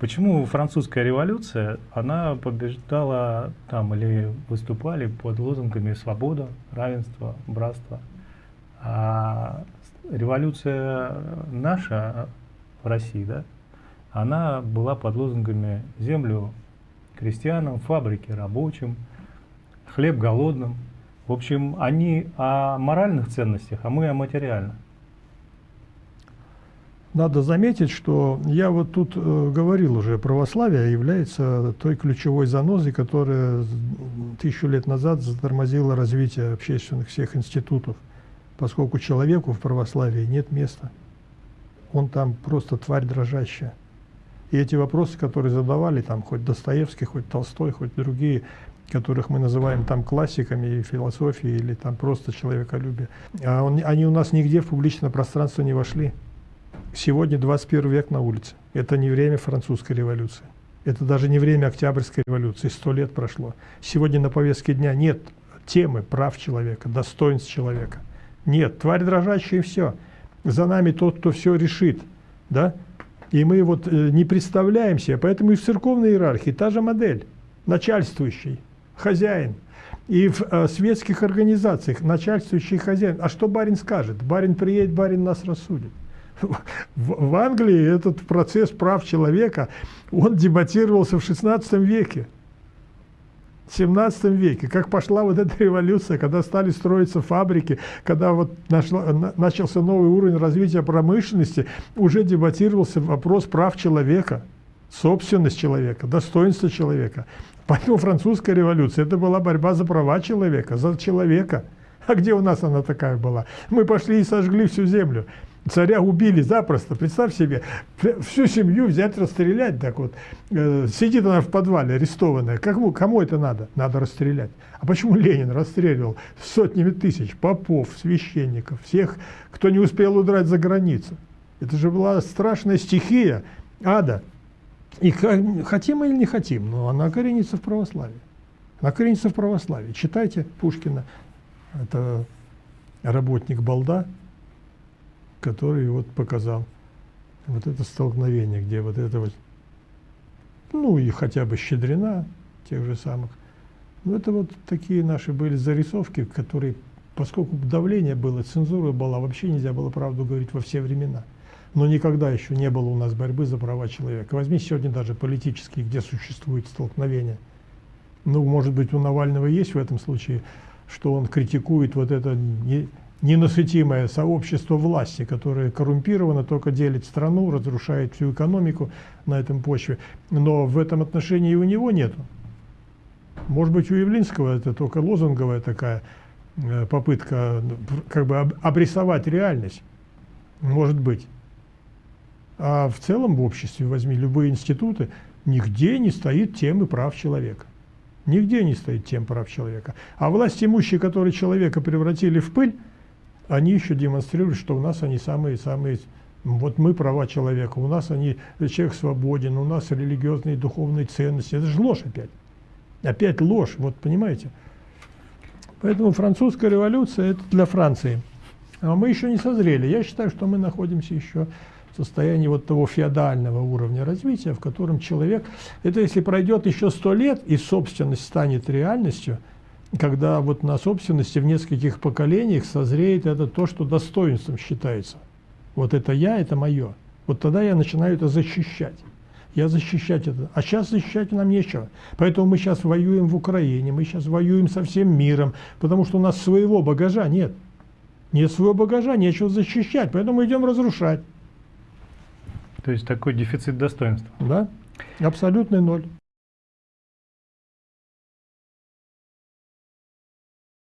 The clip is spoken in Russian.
Почему французская революция, она побеждала там или выступали под лозунгами свобода, равенство, братство. А революция наша в России, да, она была под лозунгами землю крестьянам, фабрики рабочим, хлеб голодным. В общем, они о моральных ценностях, а мы о материальных. Надо заметить, что я вот тут э, говорил уже, православие является той ключевой занозой, которая тысячу лет назад затормозила развитие общественных всех институтов, поскольку человеку в православии нет места. Он там просто тварь дрожащая. И эти вопросы, которые задавали там хоть Достоевский, хоть Толстой, хоть другие, которых мы называем там классиками философии или там просто человеколюбие, а он, они у нас нигде в публичное пространство не вошли. Сегодня 21 век на улице. Это не время французской революции. Это даже не время Октябрьской революции. Сто лет прошло. Сегодня на повестке дня нет темы прав человека, достоинств человека. Нет, тварь дрожащая и все. За нами тот, кто все решит. Да? И мы вот э, не представляем себе, поэтому и в церковной иерархии та же модель. Начальствующий, хозяин. И в э, светских организациях начальствующий хозяин. А что барин скажет? Барин приедет, барин нас рассудит. В Англии этот процесс прав человека, он дебатировался в 16 веке. В 17 веке, как пошла вот эта революция, когда стали строиться фабрики, когда вот нашло, начался новый уровень развития промышленности, уже дебатировался вопрос прав человека, собственность человека, достоинство человека. Поэтому французская революция – это была борьба за права человека, за человека. А где у нас она такая была? Мы пошли и сожгли всю землю. Царя убили запросто, представь себе, всю семью взять, расстрелять, так вот. Э, сидит она в подвале, арестованная. Кому, кому это надо? Надо расстрелять. А почему Ленин расстреливал сотнями тысяч попов, священников, всех, кто не успел удрать за границу? Это же была страшная стихия ада. И хотим или не хотим, но она коренится в православии. Она коренится в православии. Читайте Пушкина, это работник Балда, который вот показал вот это столкновение, где вот это вот, ну и хотя бы Щедрина, тех же самых. Ну это вот такие наши были зарисовки, которые, поскольку давление было, цензура была, вообще нельзя было правду говорить во все времена. Но никогда еще не было у нас борьбы за права человека. Возьми сегодня даже политические, где существует столкновение. Ну, может быть, у Навального есть в этом случае, что он критикует вот это ненасытимое сообщество власти, которое коррумпировано, только делит страну, разрушает всю экономику на этом почве. Но в этом отношении у него нету. Может быть, у Явлинского это только лозунговая такая э, попытка как бы обрисовать реальность. Может быть. А в целом в обществе, возьми любые институты, нигде не стоит темы прав человека. Нигде не стоит тем прав человека. А власть имущие, которые человека превратили в пыль, они еще демонстрируют, что у нас они самые-самые, вот мы права человека, у нас они, человек свободен, у нас религиозные духовные ценности. Это же ложь опять. Опять ложь, вот понимаете. Поэтому французская революция – это для Франции. А мы еще не созрели. Я считаю, что мы находимся еще в состоянии вот того феодального уровня развития, в котором человек, это если пройдет еще сто лет и собственность станет реальностью – когда вот на собственности в нескольких поколениях созреет это то, что достоинством считается. Вот это я, это мое. Вот тогда я начинаю это защищать. Я защищать это. А сейчас защищать нам нечего. Поэтому мы сейчас воюем в Украине, мы сейчас воюем со всем миром, потому что у нас своего багажа нет. Нет своего багажа, нечего защищать, поэтому мы идем разрушать. То есть такой дефицит достоинства. Да, абсолютный ноль.